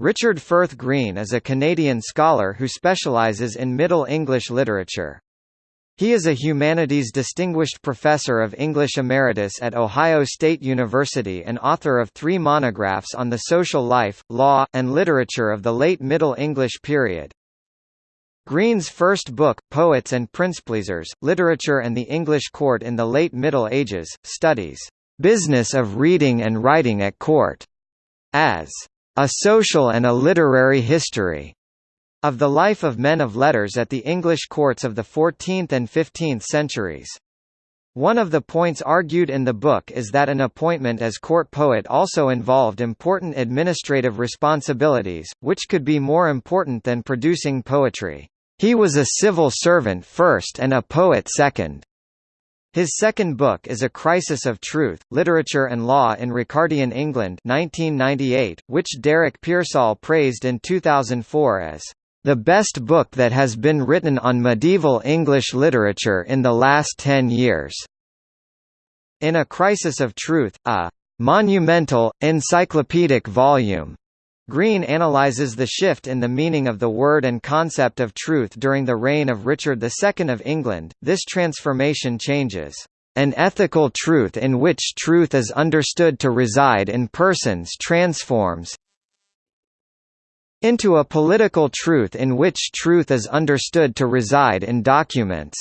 Richard Firth Green is a Canadian scholar who specialises in Middle English literature. He is a Humanities Distinguished Professor of English Emeritus at Ohio State University and author of three monographs on the social life, law, and literature of the late Middle English period. Green's first book, Poets and Princepleasers, Literature and the English Court in the Late Middle Ages, studies, "...business of reading and writing at court", as a Social and a Literary History of the life of men of letters at the English courts of the 14th and 15th centuries. One of the points argued in the book is that an appointment as court poet also involved important administrative responsibilities, which could be more important than producing poetry. He was a civil servant first and a poet second. His second book is A Crisis of Truth, Literature and Law in Ricardian England 1998, which Derek Pearsall praised in 2004 as the best book that has been written on medieval English literature in the last ten years. In A Crisis of Truth, a monumental, encyclopedic volume Green analyzes the shift in the meaning of the word and concept of truth during the reign of Richard II of England. This transformation changes an ethical truth in which truth is understood to reside in persons transforms into a political truth in which truth is understood to reside in documents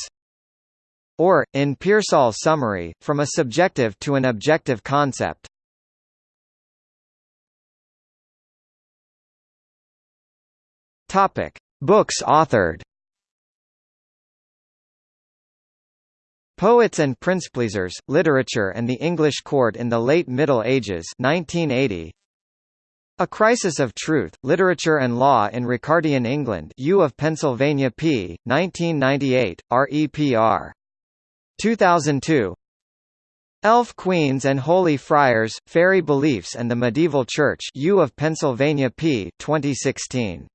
or, in Pearsall's summary, from a subjective to an objective concept. Topic: Books authored. Poets and Princepleasers: Literature and the English Court in the Late Middle Ages 1980. A Crisis of Truth, Literature and Law in Ricardian England U of Pennsylvania p. 1998, REPR. 2002 Elf Queens and Holy Friars, Fairy Beliefs and the Medieval Church U of Pennsylvania p. 2016